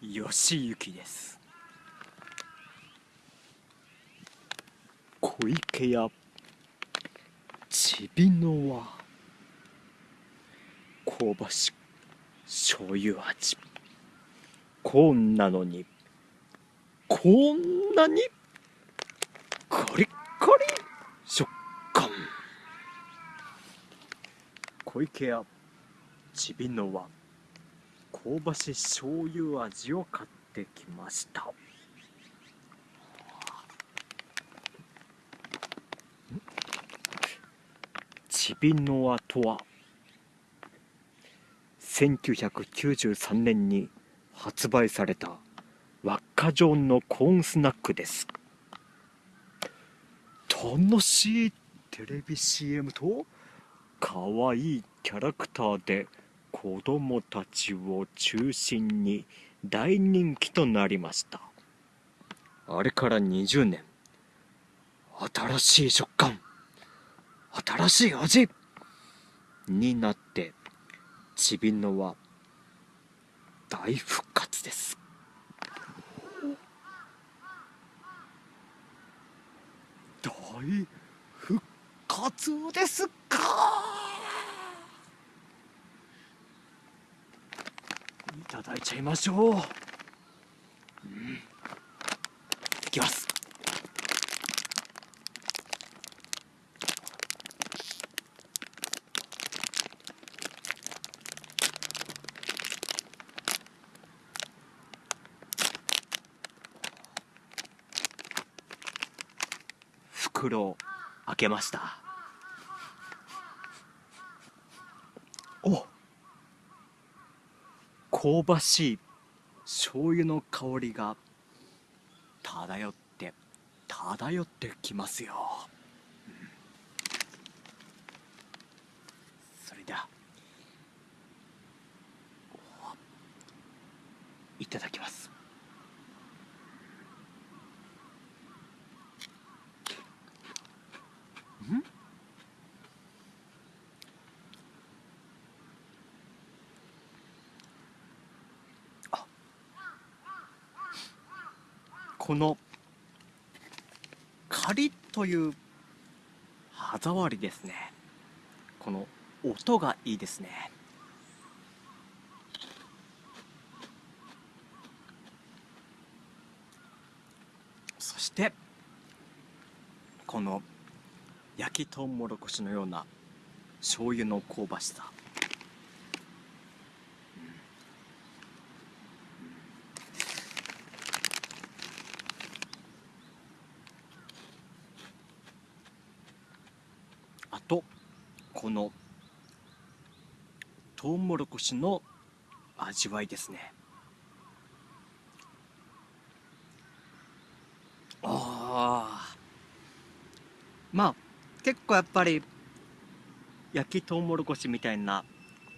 吉行です。小池屋。ちびのは香ばし醤油味。こんなのに。こんなに。コリッコリ。食感。小池屋。ちびのは香ばし醤油味を買ってきました。ちびのわとは1993年に発売された輪っか状のコーンスナックです。楽しいテレビ CM と可愛いキャラクターで子供たちを中心に大人気となりました。あれから20年。新しい食感。新しい味。になってちびのは大復活です。大復活ですかいただいちゃいましょう、うん、いきます。袋を開けました。お。香ばしい醤油の香りが漂って漂ってきますよ、うん、それではいただきます。このカリッという歯触りですね。この音がいいですね。そしてこの焼きとうもろこしのような醤油の香ばしさ、あとこのとうもろこしの味わいですね。ああまあ結構やっぱり焼きとうもろこしみたいな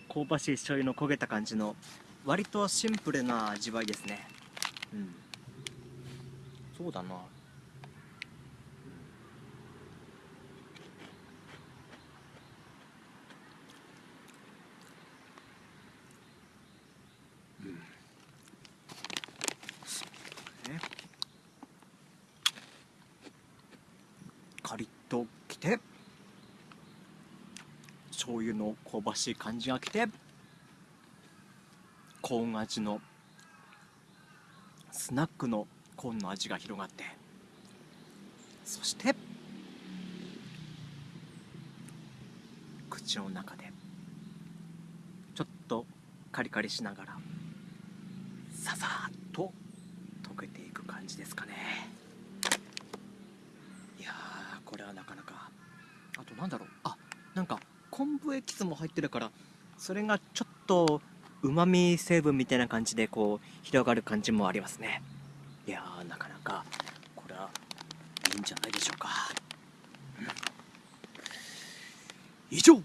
香ばしい醤油の焦げた感じの割とシンプルな味わいですね。うん。そうだなカリッときて醤油の香ばしい感じがきてコーン味のスナックのコーンの味が広がってそして口の中でちょっとカリカリしながらささっと溶けていく感じですかね。これはなかなか。あとなんだろう。あなんか昆布エキスも入ってるからそれがちょっとうまみ成分みたいな感じでこう広がる感じもありますね。いやなかなかこれはいいんじゃないでしょうか、うん、以上。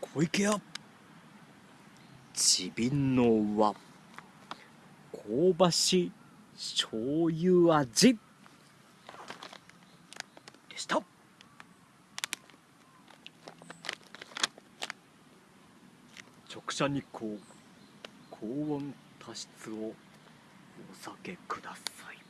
小池屋。ちびんの輪。香ばし醤油味でした直射日光高温多湿をお避けください。